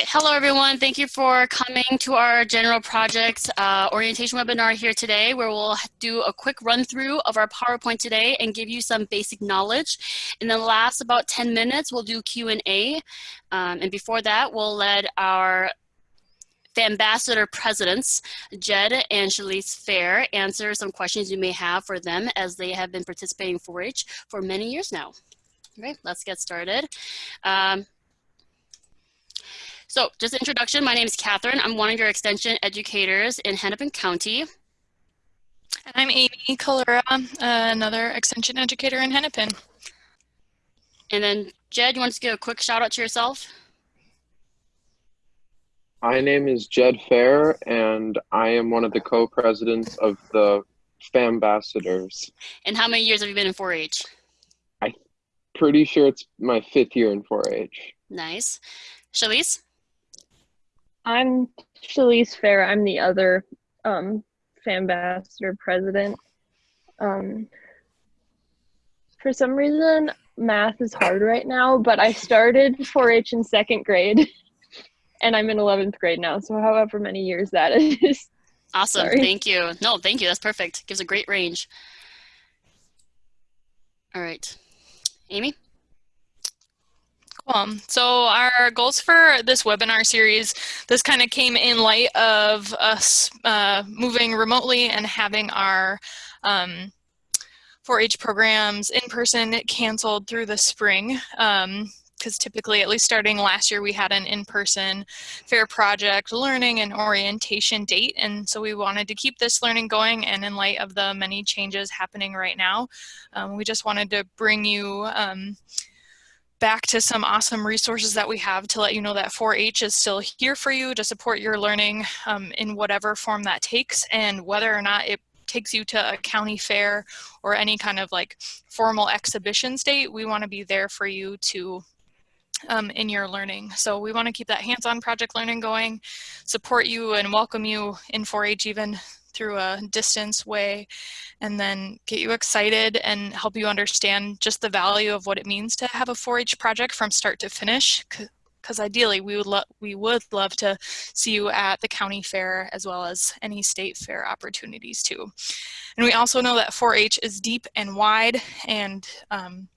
right, hello everyone. Thank you for coming to our general project uh, orientation webinar here today where we'll do a quick run through of our PowerPoint today and give you some basic knowledge. In the last about 10 minutes, we'll do Q&A. Um, and before that, we'll let our ambassador presidents, Jed and Shalise Fair, answer some questions you may have for them as they have been participating in 4-H for many years now. All right, let's get started. Um, so just introduction, my name is Catherine. I'm one of your extension educators in Hennepin County. And I'm Amy Kalura, uh, another extension educator in Hennepin. And then Jed, you want to give a quick shout out to yourself? My name is Jed Fair, and I am one of the co-presidents of the FAMbassadors. And how many years have you been in 4-H? I'm pretty sure it's my fifth year in 4-H. Nice. Shalise? I'm Shalise Fair. I'm the other um, FAMbassador president. Um, for some reason, math is hard right now, but I started 4-H in second grade, and I'm in 11th grade now, so however many years that is. Awesome, Sorry. thank you. No, thank you, that's perfect. Gives a great range. All right, Amy? Cool. So our goals for this webinar series, this kind of came in light of us uh, moving remotely and having our 4-H um, programs in person canceled through the spring. Um, because typically, at least starting last year, we had an in-person fair project learning and orientation date. And so we wanted to keep this learning going. And in light of the many changes happening right now, um, we just wanted to bring you um, back to some awesome resources that we have to let you know that 4-H is still here for you to support your learning um, in whatever form that takes and whether or not it takes you to a county fair or any kind of like formal exhibition state, we want to be there for you to um, in your learning. So we want to keep that hands-on project learning going, support you and welcome you in 4-H even through a distance way and then get you excited and help you understand just the value of what it means to have a 4-H project from start to finish because ideally we would love we would love to see you at the county fair as well as any state fair opportunities too. And we also know that 4-H is deep and wide and um,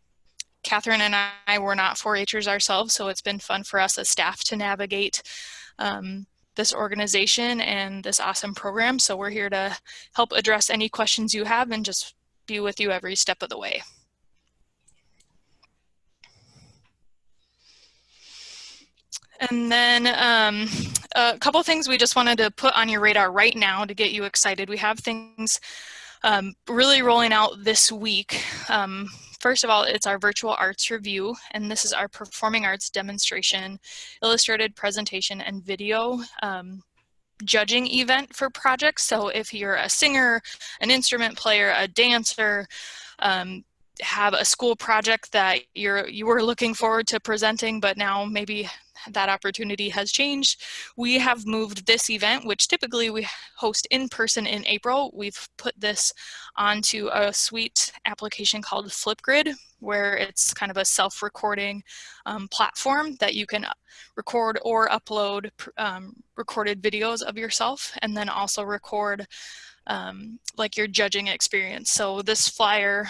Catherine and I were not 4-Hers ourselves, so it's been fun for us as staff to navigate um, this organization and this awesome program. So we're here to help address any questions you have and just be with you every step of the way. And then um, a couple things we just wanted to put on your radar right now to get you excited. We have things um, really rolling out this week. Um, First of all, it's our virtual arts review, and this is our performing arts demonstration, illustrated presentation, and video um, judging event for projects. So if you're a singer, an instrument player, a dancer, um, have a school project that you're you were looking forward to presenting, but now maybe that opportunity has changed. We have moved this event, which typically we host in person in April. We've put this onto a suite application called Flipgrid, where it's kind of a self-recording um, platform that you can record or upload um, recorded videos of yourself and then also record um, like your judging experience. So this flyer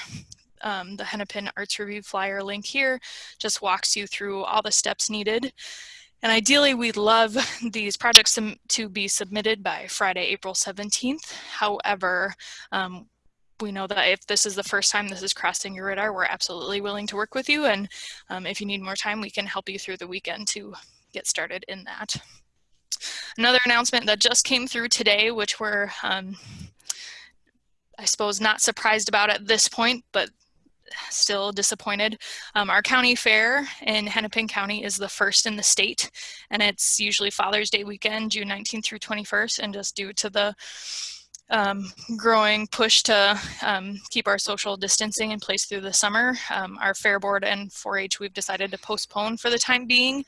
um, the Hennepin Arts Review flyer link here just walks you through all the steps needed. And ideally, we'd love these projects to be submitted by Friday, April 17th. However, um, we know that if this is the first time this is crossing your radar, we're absolutely willing to work with you. And um, if you need more time, we can help you through the weekend to get started in that. Another announcement that just came through today, which we're, um, I suppose, not surprised about at this point, but still disappointed. Um, our county fair in Hennepin County is the first in the state, and it's usually Father's Day weekend, June 19th through 21st, and just due to the um, growing push to um, keep our social distancing in place through the summer, um, our fair board and 4-H we've decided to postpone for the time being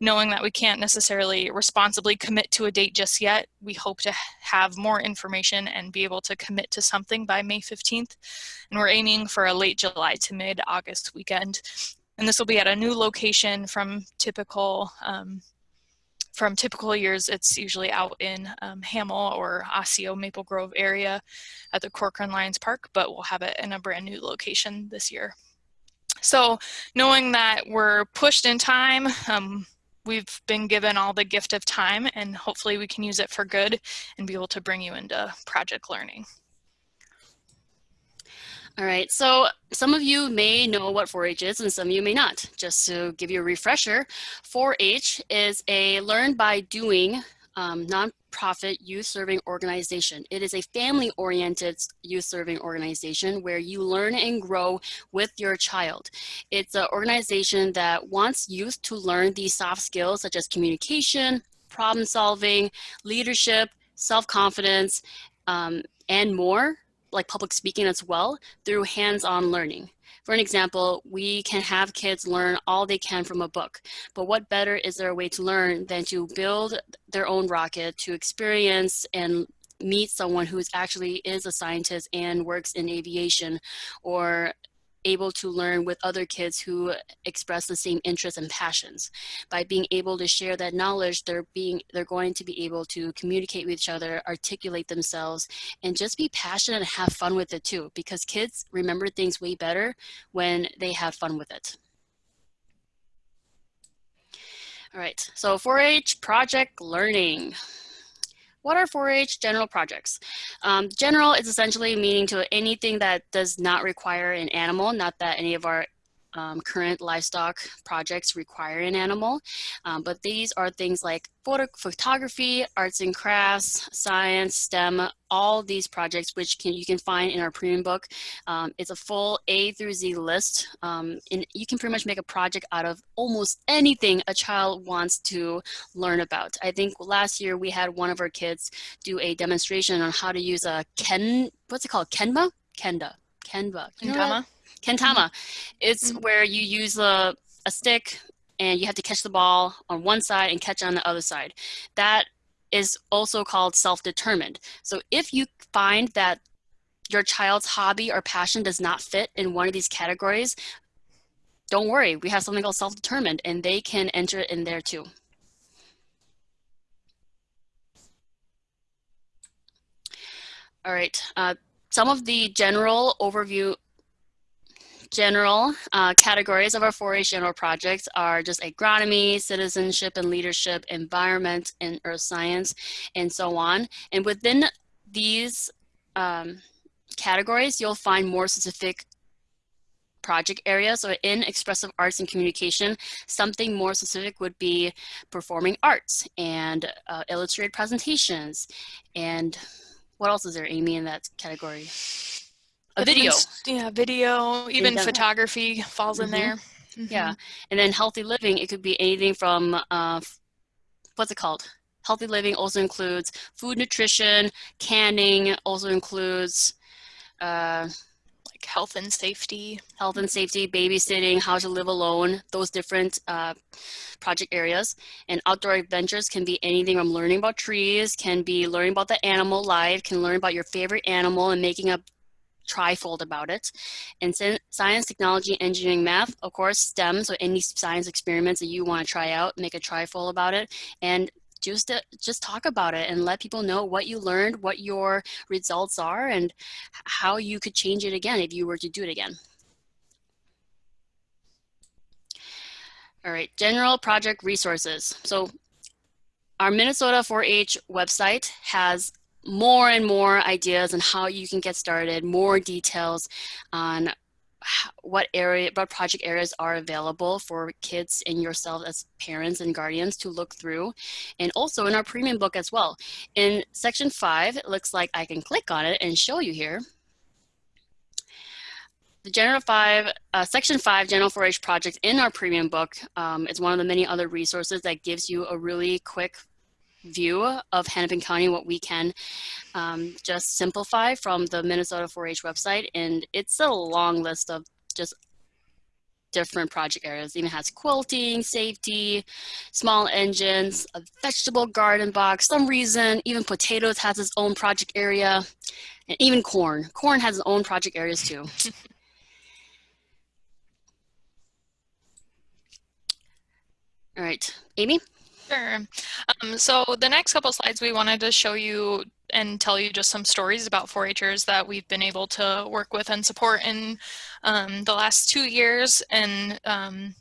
knowing that we can't necessarily responsibly commit to a date just yet, we hope to have more information and be able to commit to something by May 15th. And we're aiming for a late July to mid-August weekend. And this will be at a new location from typical um, from typical years, it's usually out in um, Hamel or Osseo Maple Grove area at the Corcoran Lions Park, but we'll have it in a brand new location this year. So knowing that we're pushed in time, um, we've been given all the gift of time and hopefully we can use it for good and be able to bring you into project learning. All right, so some of you may know what 4-H is and some of you may not. Just to give you a refresher, 4-H is a learn by doing um, nonprofit youth serving organization. It is a family oriented youth serving organization where you learn and grow with your child. It's an organization that wants youth to learn these soft skills such as communication, problem solving, leadership, self-confidence, um, and more like public speaking as well through hands-on learning. For an example, we can have kids learn all they can from a book, but what better is there a way to learn than to build their own rocket, to experience and meet someone who actually is a scientist and works in aviation or able to learn with other kids who express the same interests and passions. By being able to share that knowledge, they're being they're going to be able to communicate with each other, articulate themselves, and just be passionate and have fun with it too. Because kids remember things way better when they have fun with it. All right, so 4-H project learning. What are 4-H general projects? Um, general is essentially meaning to anything that does not require an animal, not that any of our um, current livestock projects require an animal, um, but these are things like photo photography, arts and crafts, science, STEM, all these projects which can, you can find in our premium book. Um, it's a full A through Z list, um, and you can pretty much make a project out of almost anything a child wants to learn about. I think last year we had one of our kids do a demonstration on how to use a Ken, what's it called, Kenba? Kenda. Kenba. Kendama? Kentama. It's Mhm. where you use a, a stick and you have to catch the ball on one side and catch on the other side. That is also called self-determined. So if you find that your child's hobby or passion does not fit in one of these categories, don't worry, we have something called self-determined and they can enter it in there too. All right, uh, some of the general overview general uh, categories of our 4-H general projects are just agronomy, citizenship and leadership, environment and earth science, and so on. And within these um, categories, you'll find more specific project areas. So in expressive arts and communication, something more specific would be performing arts and uh, illustrated presentations. And what else is there, Amy, in that category? A video. Yeah, video, even photography falls in Mhm. there. Yeah, and then healthy living, it could be anything from, uh, what's it called? Healthy living also includes food nutrition, canning, also includes uh, Like health and safety. health and safety, babysitting, how to live alone, those different uh, project areas. And outdoor adventures can be anything from learning about trees, can be learning about the animal life, can learn about your favorite animal and making a trifold about it. And science, technology, engineering, math, of course, STEM, so any science experiments that you want to try out, make a trifold about it. And just, uh, just talk about it and let people know what you learned, what your results are, and how you could change it again if you were to do it again. All right, general project resources. So our Minnesota 4-H website has more and more ideas on how you can get started, more details on what area, what project areas are available for kids and yourself as parents and guardians to look through. And also in our premium book as well. In section five, it looks like I can click on it and show you here. The General 5, uh, Section 5 General 4-H project in our premium book um, is one of the many other resources that gives you a really quick view of Hennepin County, what we can um, just simplify from the Minnesota 4-H website. And it's a long list of just different project areas. It even has quilting, safety, small engines, a vegetable garden box. Some reason, even potatoes has its own project area, and even corn. Corn has its own project areas too. All right, Amy? Sure. Um, so the next couple slides, we wanted to show you and tell you just some stories about 4-Hers that we've been able to work with and support in um, the last two years. And um,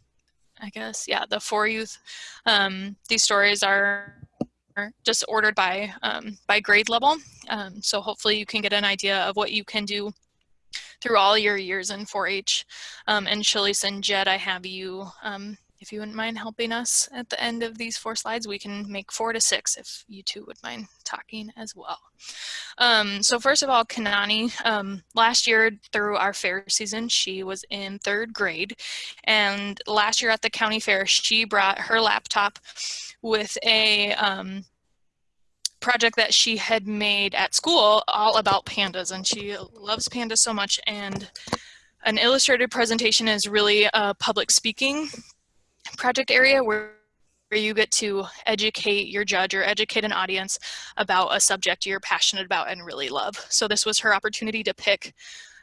I guess, yeah, the 4Youth. Um, these stories are just ordered by, um, by grade level. Um, so hopefully you can get an idea of what you can do through all your years in 4-H. Um, and Shalise and Jed, I have you if you wouldn't mind helping us at the end of these four slides, we can make four to six if you two would mind talking as well. Um, so first of all, Kanani, um, last year through our fair season, she was in third grade. And last year at the county fair, she brought her laptop with a um, project that she had made at school all about pandas. And she loves pandas so much. And an illustrated presentation is really uh, public speaking project area where where you get to educate your judge or educate an audience about a subject you're passionate about and really love. So this was her opportunity to pick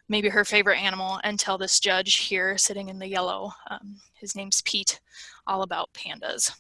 maybe her favorite animal and tell this judge here sitting in the yellow, um, his name's Pete, all about pandas.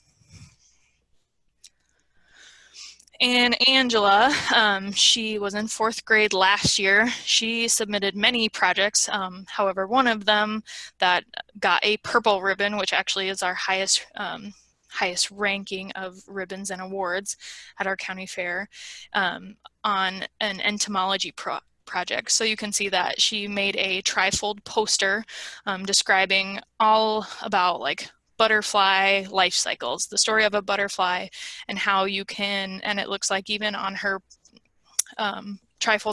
And Angela, um, she was in fourth grade last year. She submitted many projects. Um, however, one of them that got a purple ribbon, which actually is our highest um, highest ranking of ribbons and awards at our county fair um, on an entomology pro project. So you can see that she made a trifold poster um, describing all about like butterfly life cycles, the story of a butterfly and how you can, and it looks like even on her um,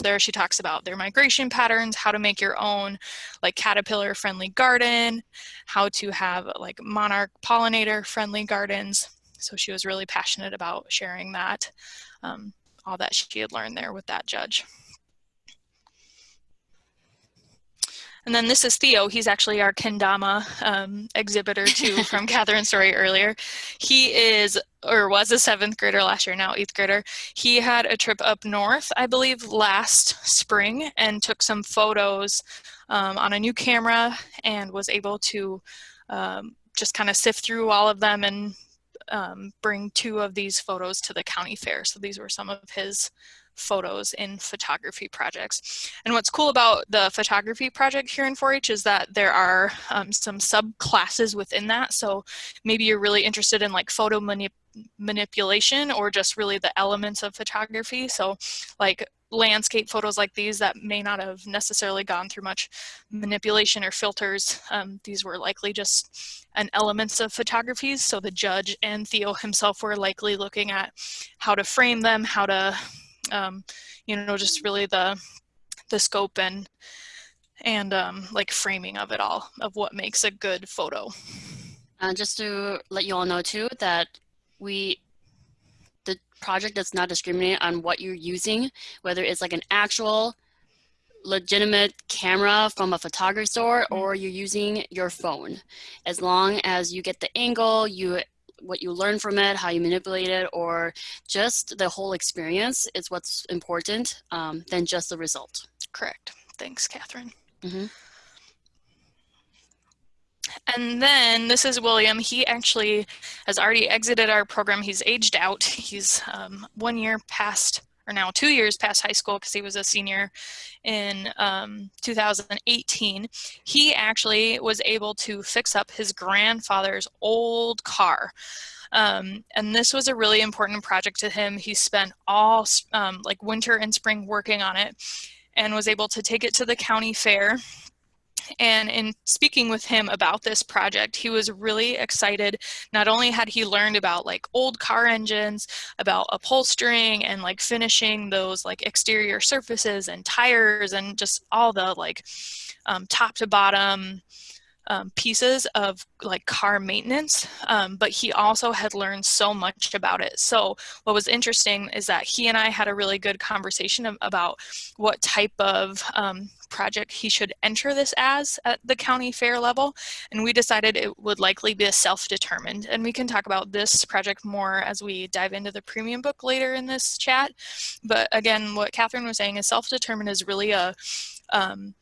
there, she talks about their migration patterns, how to make your own like caterpillar friendly garden, how to have like monarch pollinator friendly gardens. So she was really passionate about sharing that, um, all that she had learned there with that judge. And then this is Theo. He's actually our kendama um, exhibitor too from Catherine's story earlier. He is, or was a seventh grader last year, now eighth grader. He had a trip up north, I believe, last spring and took some photos um, on a new camera and was able to um, just kind of sift through all of them and um, bring two of these photos to the county fair. So these were some of his photos in photography projects. And what's cool about the photography project here in 4-H is that there are um, some subclasses within that. So maybe you're really interested in like photo manip manipulation or just really the elements of photography. So like landscape photos like these that may not have necessarily gone through much manipulation or filters. Um, these were likely just an elements of photography. So the judge and Theo himself were likely looking at how to frame them, how to um, you know, just really the the scope and and um, like framing of it all of what makes a good photo. Uh, just to let you all know too that we the project does not discriminate on what you're using, whether it's like an actual legitimate camera from a photography store mm-hmm. or you're using your phone. As long as you get the angle, you what you learn from it, how you manipulate it, or just the whole experience is what's important um, than just the result. Correct. Thanks, Catherine. Mm -hmm. And then this is William. He actually has already exited our program. He's aged out. He's um, one year past or now two years past high school because he was a senior in um, 2018, he actually was able to fix up his grandfather's old car. Um, and this was a really important project to him. He spent all um, like winter and spring working on it and was able to take it to the county fair and in speaking with him about this project, he was really excited. Not only had he learned about like old car engines, about upholstering and like finishing those like exterior surfaces and tires and just all the like um, top to bottom um, pieces of like car maintenance, um, but he also had learned so much about it. So what was interesting is that he and I had a really good conversation about what type of um, project he should enter this as at the county fair level. And we decided it would likely be a self-determined. And we can talk about this project more as we dive into the premium book later in this chat. But again, what Catherine was saying is self-determined is really a um,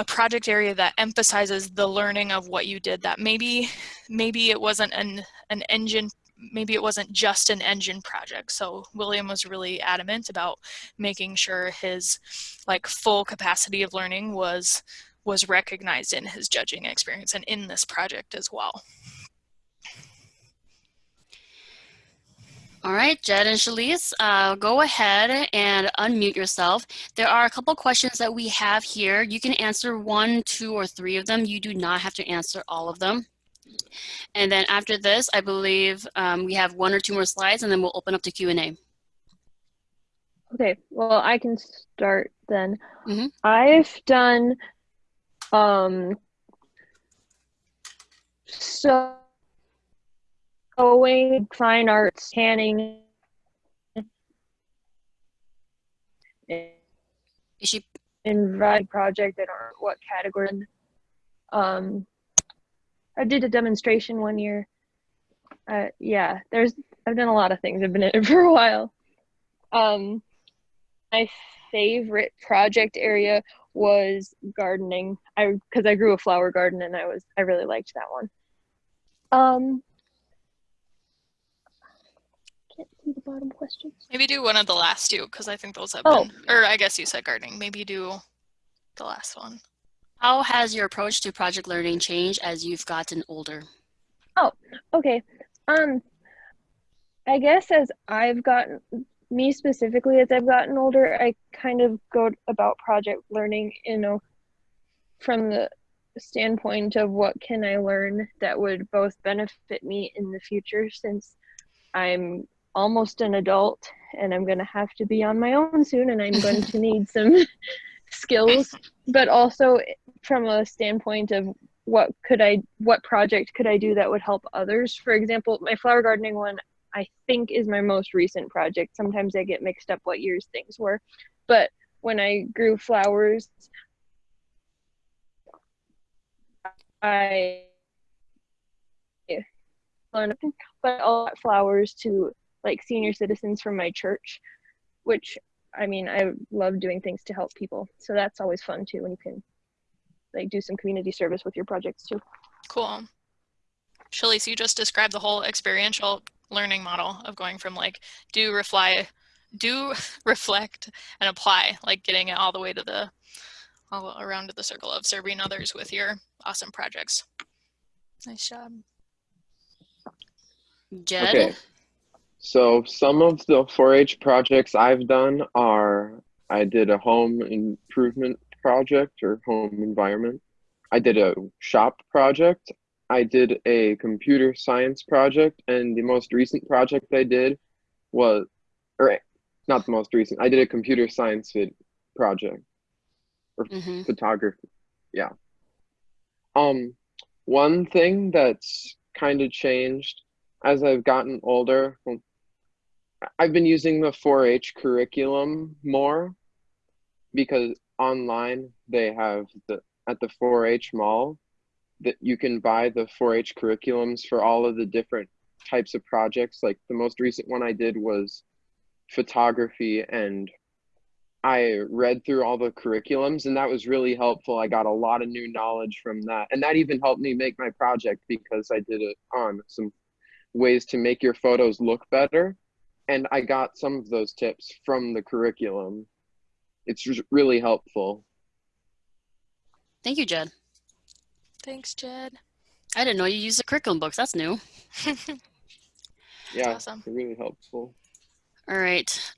a project area that emphasizes the learning of what you did that maybe maybe it wasn't an an engine maybe it wasn't just an engine project. So William was really adamant about making sure his like full capacity of learning was was recognized in his judging experience and in this project as well. All right, Jed and Shalise, uh, go ahead and unmute yourself. There are a couple questions that we have here. You can answer one, two, or three of them. You do not have to answer all of them. And then after this, I believe um, we have one or two more slides and then we'll open up to Q&A. Okay, well, I can start then. Mm -hmm. I've done um, so sewing, fine arts, tanning. Is she in project? I don't know what category. Um, I did a demonstration one year. Uh, yeah, there's I've done a lot of things. I've been in it for a while. Um, my favorite project area was gardening. I because I grew a flower garden and I was I really liked that one. Um, can't see the bottom questions. Maybe do one of the last two because I think those have oh. been. Or I guess you said gardening. Maybe do the last one. How has your approach to project learning changed as you've gotten older? Oh, okay. Um, I guess as I've gotten, me specifically, as I've gotten older, I kind of go about project learning, you know, from the standpoint of what can I learn that would both benefit me in the future since I'm almost an adult and I'm going to have to be on my own soon and I'm going to need some skills, but also from a standpoint of what could I, what project could I do that would help others? For example, my flower gardening one, I think is my most recent project. Sometimes I get mixed up what years things were, but when I grew flowers, I learned, but all flowers to like senior citizens from my church, which I mean, I love doing things to help people. So that's always fun too when you can like do some community service with your projects too. Cool. Shalise, you just described the whole experiential learning model of going from like do refly, do reflect and apply, like getting it all the way to the all around to the circle of serving others with your awesome projects. Nice job. Jed? Okay. So some of the 4-H projects I've done are I did a home improvement project or home environment. I did a shop project. I did a computer science project, and the most recent project I did was, or not the most recent. I did a computer science project or mm -hmm. photography. Yeah. Um, one thing that's kind of changed as I've gotten older. Well, I've been using the 4-H curriculum more because online they have the at the 4-H mall that you can buy the 4-H curriculums for all of the different types of projects. Like the most recent one I did was photography and I read through all the curriculums and that was really helpful. I got a lot of new knowledge from that. And that even helped me make my project because I did it on some ways to make your photos look better and I got some of those tips from the curriculum. It's really helpful. Thank you, Jed. Thanks, Jed. I didn't know you used the curriculum books. That's new. yeah, awesome. really helpful. All right.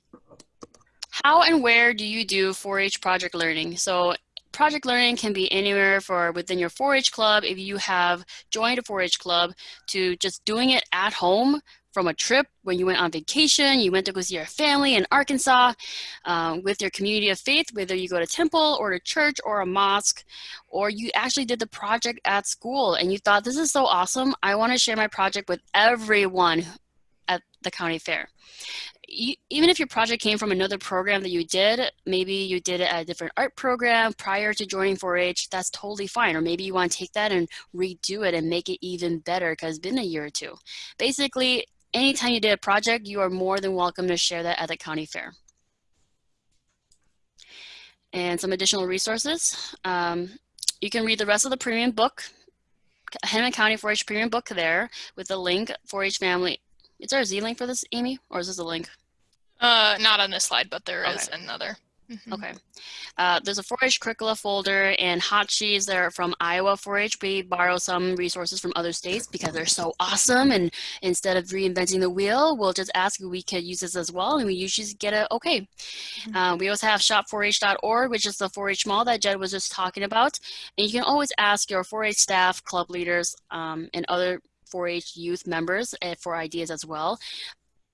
How and where do you do 4-H project learning? So project learning can be anywhere for within your 4-H club if you have joined a 4-H club to just doing it at home from a trip when you went on vacation, you went to go see your family in Arkansas um, with your community of faith, whether you go to temple or to church or a mosque, or you actually did the project at school and you thought, this is so awesome. I want to share my project with everyone at the county fair. You, even if your project came from another program that you did, maybe you did it at a different art program prior to joining 4-H, that's totally fine. Or maybe you want to take that and redo it and make it even better because it's been a year or two. Basically, anytime you did a project, you are more than welcome to share that at the county fair. And some additional resources. Um, you can read the rest of the premium book, Hennepin County 4-H premium book there with the link 4-H family is there a Z link for this, Amy, or is this a link? Uh, not on this slide, but there is Okay. Another. Mhm. Okay. Uh, there's a 4-H curricula folder and hot sheets that are from Iowa 4-H. We borrow some resources from other states because they're so awesome. And instead of reinventing the wheel, we'll just ask if we could use this as well. And we usually get a okay. Mhm. Uh, we also have shop4h.org, which is the 4-H mall that Jed was just talking about. And you can always ask your 4-H staff, club leaders, um, and other 4-H youth members uh, for ideas as well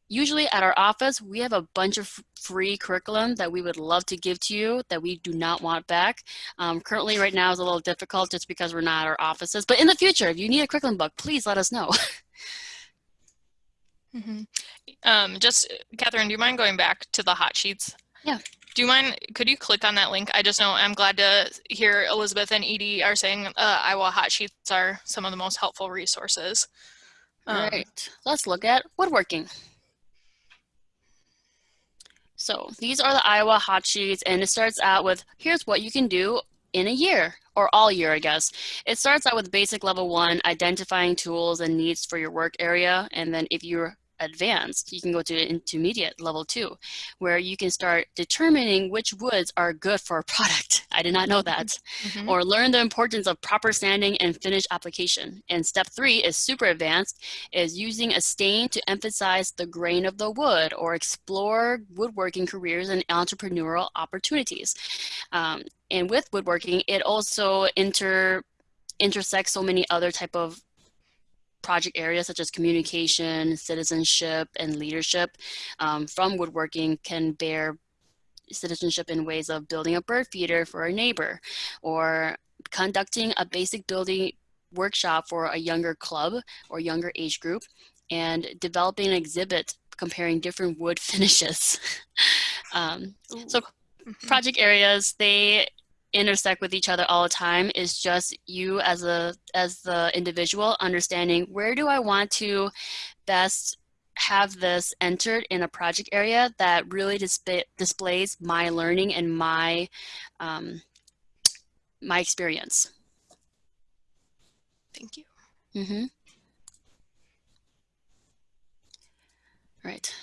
usually at our office, we have a bunch of free curriculum that we would love to give to you that we do not want back. Um, currently right now is a little difficult just because we're not at our offices, but in the future, if you need a curriculum book, please let us know. Mhm. Um, just, Catherine, do you mind going back to the hot sheets? Yeah. Do you mind, could you click on that link? I just know I'm glad to hear Elizabeth and Edie are saying uh, Iowa hot sheets are some of the most helpful resources. All Um, right, let's look at woodworking. So these are the Iowa hot sheets and it starts out with, here's what you can do in a year or all year, I guess. It starts out with basic level one, identifying tools and needs for your work area. And then if you're advanced, you can go to intermediate level two, where you can start determining which woods are good for a product. I did not know that mhm. or learn the importance of proper sanding and finish application. And step three is super advanced, is using a stain to emphasize the grain of the wood or explore woodworking careers and entrepreneurial opportunities. Um, and with woodworking, it also inter intersects so many other type of project areas such as communication, citizenship, and leadership um, from woodworking can bear citizenship in ways of building a bird feeder for a neighbor or conducting a basic building workshop for a younger club or younger age group and developing an exhibit comparing different wood finishes. um, so Mhm. project areas, they intersect with each other all the time is just you as a as the individual understanding where do I want to best have this entered in a project area that really display, displays my learning and my um, my experience. Thank you. Mm-hmm. Right.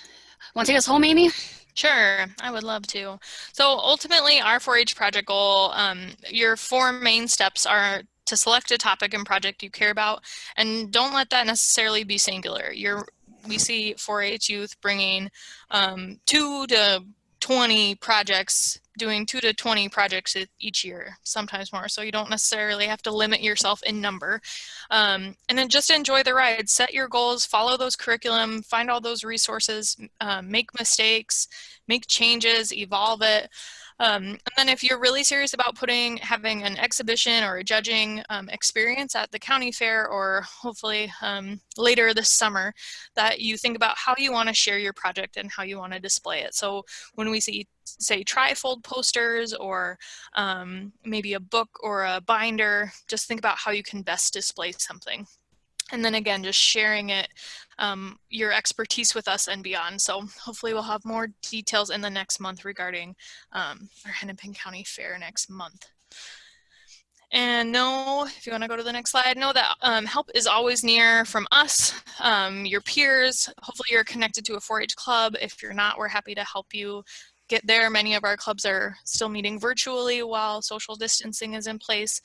Want to take us home, Amy? Sure, I would love to. So ultimately, our 4-H project goal, um, your four main steps are to select a topic and project you care about, and don't let that necessarily be singular. You're, we see 4-H youth bringing um, two to 20 projects, doing two to 20 projects each year, sometimes more. So you don't necessarily have to limit yourself in number. Um, and then just enjoy the ride. Set your goals, follow those curriculum, find all those resources, um, make mistakes, make changes, evolve it. Um, and then if you're really serious about putting, having an exhibition or a judging um, experience at the county fair or hopefully um, later this summer, that you think about how you want to share your project and how you want to display it. So when we see, say, trifold posters or um, maybe a book or a binder, just think about how you can best display something. And then again, just sharing it, um, your expertise with us and beyond. So hopefully we'll have more details in the next month regarding um, our Hennepin County Fair next month. And know, if you want to go to the next slide, know that um, help is always near from us, um, your peers. Hopefully you're connected to a 4-H club. If you're not, we're happy to help you get there. Many of our clubs are still meeting virtually while social distancing is in place.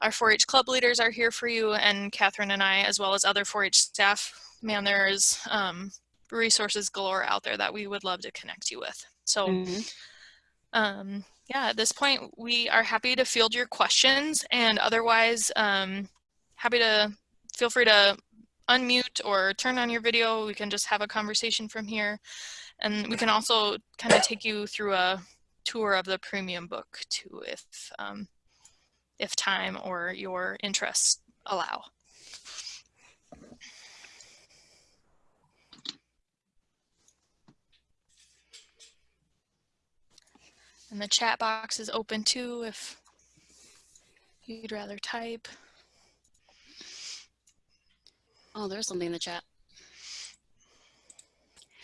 Our 4-H club leaders are here for you and Catherine and I, as well as other 4-H staff. Man, there's um, resources galore out there that we would love to connect you with. So Mhm. um, yeah, at this point, we are happy to field your questions and otherwise um, happy to feel free to unmute or turn on your video. We can just have a conversation from here. And we can also kind of take you through a tour of the premium book too, if, um, if time or your interests allow. And the chat box is open too if you'd rather type. Oh, there's something in the chat.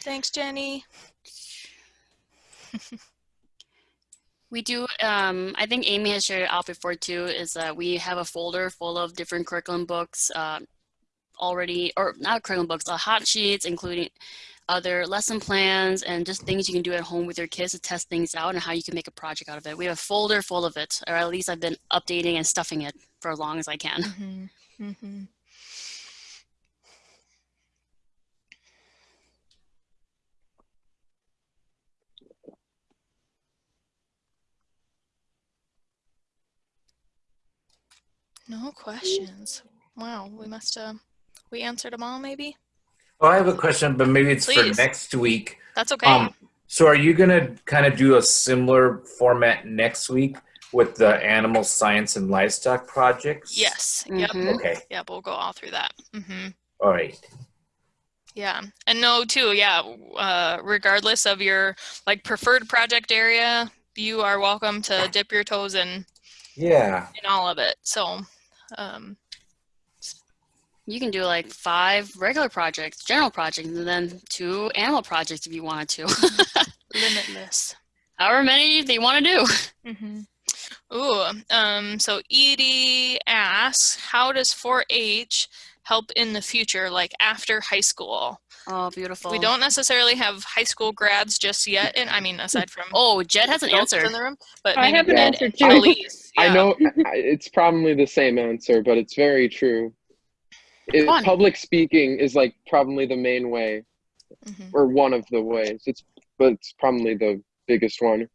Thanks, Jenny. We do, um, I think Amy has shared it out before too, is that we have a folder full of different curriculum books, uh, already, or not curriculum books, uh, hot sheets, including other lesson plans and just things you can do at home with your kids to test things out and how you can make a project out of it. We have a folder full of it, or at least I've been updating and stuffing it for as long as I can. Mm-hmm. Mm-hmm. No questions. Wow, we must have, we answered them all maybe? Well, I have a question, but maybe it's Please. for next week. That's okay. Um, so are you gonna kind of do a similar format next week with the animal science and livestock projects? yes. Yep. Mhm. Okay, Yep. We'll go all through that. Mm -hmm. all right. Yeah. And no, too. Yeah. Uh, regardless of your like preferred project area, you are welcome to dip your toes in Yeah, in all of it. So, um, You can do like five regular projects, general projects, and then two animal projects if you wanted to. limitless. However many they want to do. Mm-hmm. Ooh, um, so Edie asks, how does 4-H help in the future, like after high school? Oh, beautiful. We don't necessarily have high school grads just yet, and I mean, aside from Oh, Jed has an adults answer. in the room, but I have an Ed answer too. Elise, I know it's probably the same answer, but it's very true. It, public speaking is like probably the main way, Mhm. or one of the ways. It's but it's probably the biggest one.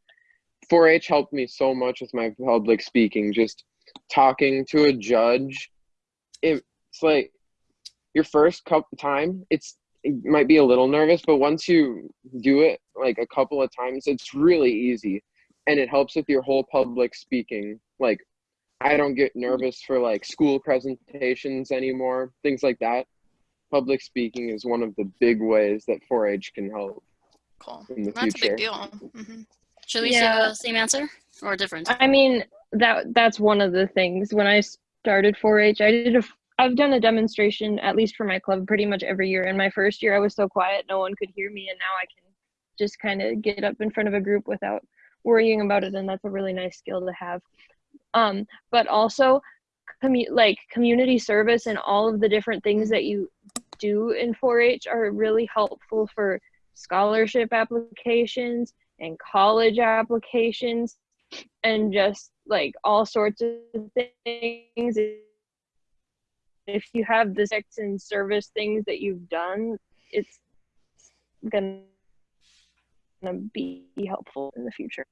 4-H helped me so much with my public speaking. Just talking to a judge, it, it's like your first couple time. It's it might be a little nervous, but once you do it like a couple of times, it's really easy, and it helps with your whole public speaking. Like I don't get nervous for like school presentations anymore, things like that. Public speaking is one of the big ways that 4-H can help Cool. in the That's a big deal. hmm Should we Yeah. have the same answer or different? I mean, that that's one of the things. When I started 4-H, I did a I've done a demonstration at least for my club pretty much every year. In my first year, I was so quiet, no one could hear me, and now I can just kind of get up in front of a group without worrying about it, and that's a really nice skill to have. Um, but also, commu- like community service and all of the different things that you do in 4-H are really helpful for scholarship applications and college applications and just like all sorts of things. If you have the sex and service things that you've done, it's gonna be helpful in the future.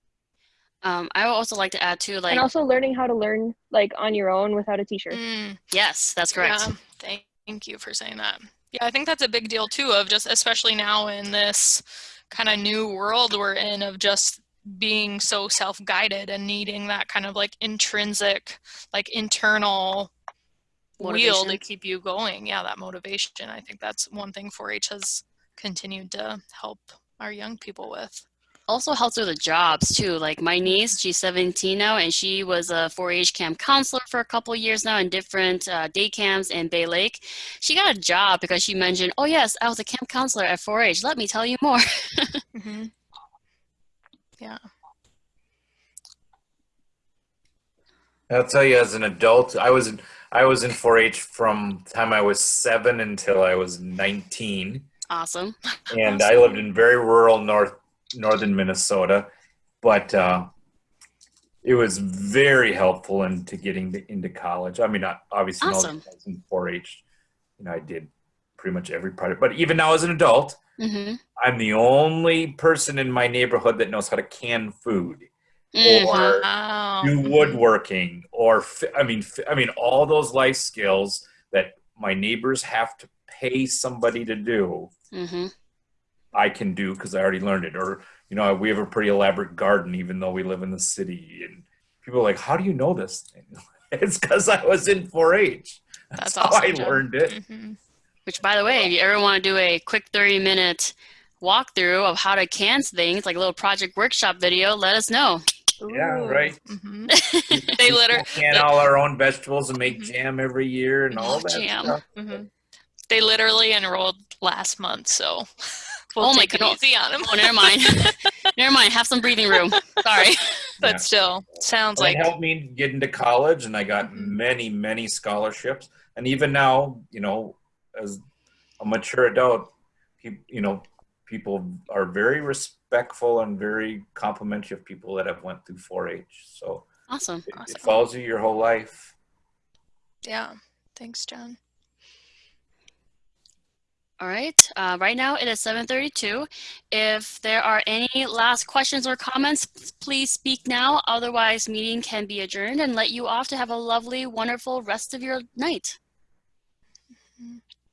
Um, I would also like to add too, like, and also learning how to learn like on your own without a teacher. Mm. yes, that's correct. Yeah, thank, thank you for saying that. Yeah, I think that's a big deal too, of just especially now in this kind of new world we're in of just being so self-guided and needing that kind of like intrinsic, like internal wheel to keep you going. Yeah, that motivation. I think that's one thing 4-H has continued to help our young people with. also helps with the jobs too. Like my niece, she's 17 now, and she was a 4-H camp counselor for a couple years now in different uh, day camps in Bay Lake. She got a job because she mentioned, "Oh yes, I was a camp counselor at 4-H. Let me tell you more." hmm Yeah. I'll tell you, as an adult, I was I was in 4-H from the time I was seven until I was 19, awesome. and I lived in very rural north northern Minnesota, but uh, it was very helpful into getting to, into college. I mean, not- obviously, all the Awesome. in 4-H, you know, I did pretty much every project. But even now, as an adult, hmm I'm the only person in my neighborhood that knows how to can food Mm. or Wow. do woodworking or fi- I mean fi- I mean all those life skills that my neighbors have to pay somebody to do hmm I can do because I already learned it or you know we have a pretty elaborate garden even though we live in the city and people are like how do you know this thing it's because I was in 4-H that's, That's how awesome, I Jen. learned it Mhm. Which, by the way, if you ever want to do a quick 30 minute walkthrough of how to can things, like a little project workshop video, let us know. Yeah, Ooh. right. Mhm. They We literally can all our own vegetables and make Mhm. jam every year and all Oh, that jam. stuff. hmm They literally enrolled last month, so we'll Oh my it goodness. easy on them. Oh, never mind. never mind. Have some breathing room. Sorry. but Yeah. still, sounds Well, like it helped me get into college, and I got Mhm. many, many scholarships. And even now, you know, as a mature adult, peop- you know, people are very respectful and very complimentary of people that have went through 4-H. So Awesome. it, Awesome. it follows you your whole life. Yeah. Thanks, John. All right, uh, right now it is 7:32. If there are any last questions or comments, please speak now. Otherwise, meeting can be adjourned and let you off to have a lovely, wonderful rest of your night.